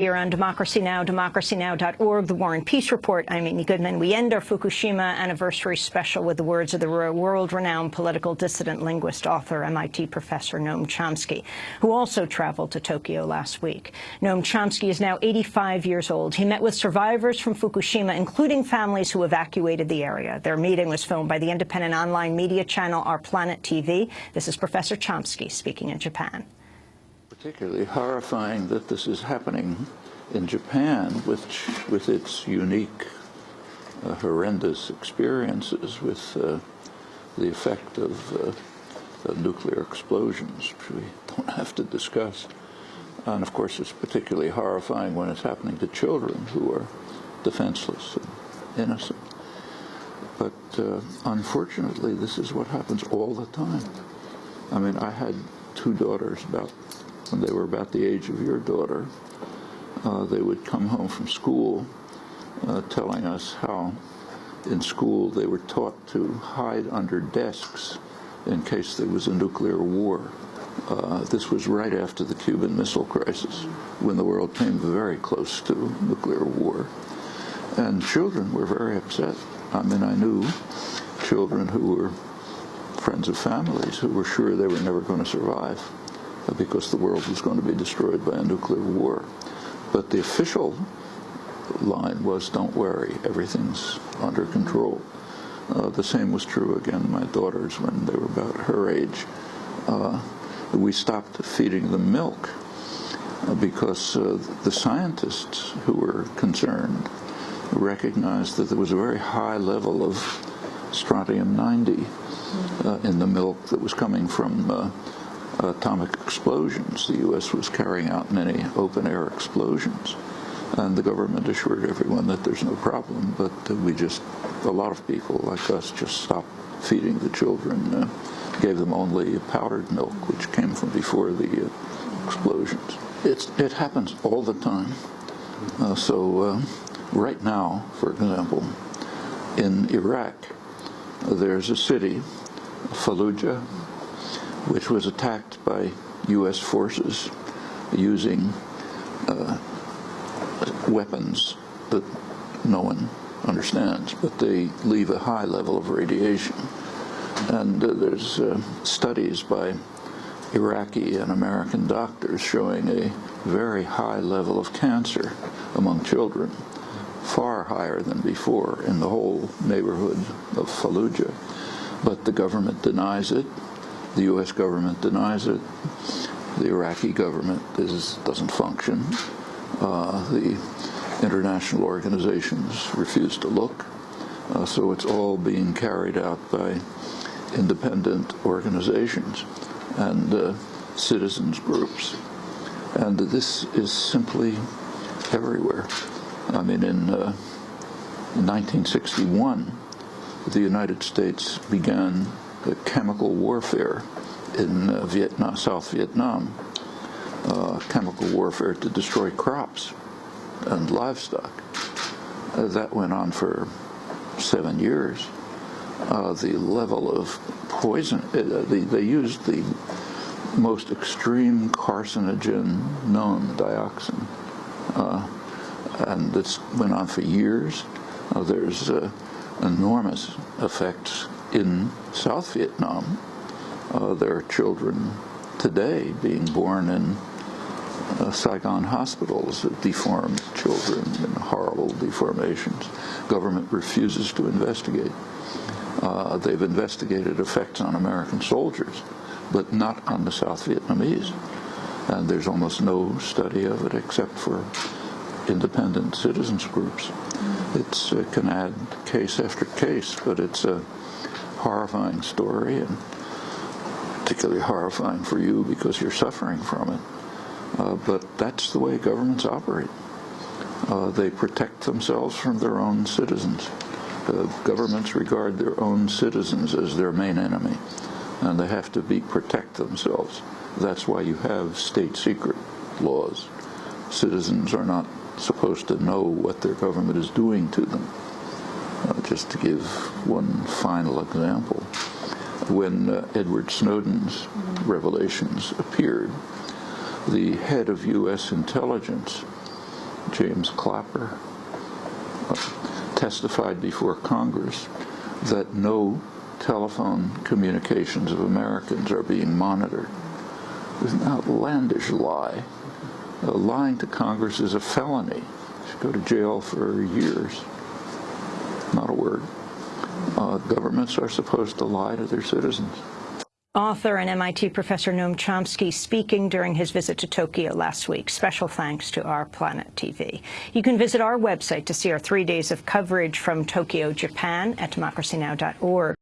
Here on Democracy Now!, democracynow.org, The War and Peace Report. I'm Amy Goodman. We end our Fukushima anniversary special with the words of the world-renowned political dissident, linguist, author, MIT professor Noam Chomsky, who also traveled to Tokyo last week. Noam Chomsky is now 85 years old. He met with survivors from Fukushima, including families who evacuated the area. Their meeting was filmed by the independent online media channel Our Planet TV. This is Professor Chomsky speaking in Japan particularly horrifying that this is happening in Japan, which, with its unique, uh, horrendous experiences with uh, the effect of, uh, of, nuclear explosions, which we don't have to discuss. And of course, it's particularly horrifying when it's happening to children who are defenseless and innocent. But uh, unfortunately, this is what happens all the time. I mean, I had two daughters about when they were about the age of your daughter, uh, they would come home from school uh, telling us how in school they were taught to hide under desks in case there was a nuclear war. Uh, this was right after the Cuban Missile Crisis, when the world came very close to nuclear war. And children were very upset. I mean, I knew children who were friends of families who were sure they were never going to survive because the world was going to be destroyed by a nuclear war. But the official line was, don't worry, everything's under control. Uh, the same was true, again, my daughters, when they were about her age. Uh, we stopped feeding them milk uh, because uh, the scientists who were concerned recognized that there was a very high level of strontium-90 uh, in the milk that was coming from uh, atomic explosions. The U.S. was carrying out many open-air explosions. And the government assured everyone that there's no problem, but uh, we just, a lot of people like us just stopped feeding the children, uh, gave them only powdered milk, which came from before the uh, explosions. It's, it happens all the time. Uh, so uh, right now, for example, in Iraq, there's a city, Fallujah, which was attacked by U.S. forces using uh, weapons that no one understands, but they leave a high level of radiation. And uh, there's uh, studies by Iraqi and American doctors showing a very high level of cancer among children, far higher than before in the whole neighborhood of Fallujah. But the government denies it, the U.S. government denies it. The Iraqi government is, doesn't function. Uh, the international organizations refuse to look. Uh, so it's all being carried out by independent organizations and uh, citizens groups. And this is simply everywhere. I mean, in, uh, in 1961, the United States began chemical warfare in uh, Vietnam, South Vietnam, uh, chemical warfare to destroy crops and livestock. Uh, that went on for seven years. Uh, the level of poison, uh, used the most extreme carcinogen known, dioxin, uh, and this went on for years. there's enormous effects in South Vietnam. Uh, there are children today being born in uh, Saigon hospitals, deformed children and horrible deformations. Government refuses to investigate. Uh, they've investigated effects on American soldiers, but not on the South Vietnamese. And there's almost no study of it except for independent citizens groups. It's, it can add case after case, but it's a horrifying story and particularly horrifying for you because you're suffering from it. Uh, but that's the way governments operate. Uh, they protect themselves from their own citizens. Uh, governments regard their own citizens as their main enemy, and they have to be protect themselves. That's why you have state secret laws. Citizens are not supposed to know what their government is doing to them. Uh, just to give one final example, when uh, Edward Snowden's revelations appeared, the head of U.S. intelligence James Clapper, uh, testified before Congress that no telephone communications of Americans are being monitored. It was an outlandish lie. Uh, lying to Congress is a felony. You should go to jail for years. Word. Uh, governments are supposed to lie to their citizens. Author and MIT professor Noam Chomsky speaking during his visit to Tokyo last week. Special thanks to Our Planet TV. You can visit our website to see our three days of coverage from Tokyo, Japan at democracynow.org.